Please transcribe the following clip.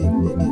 Ini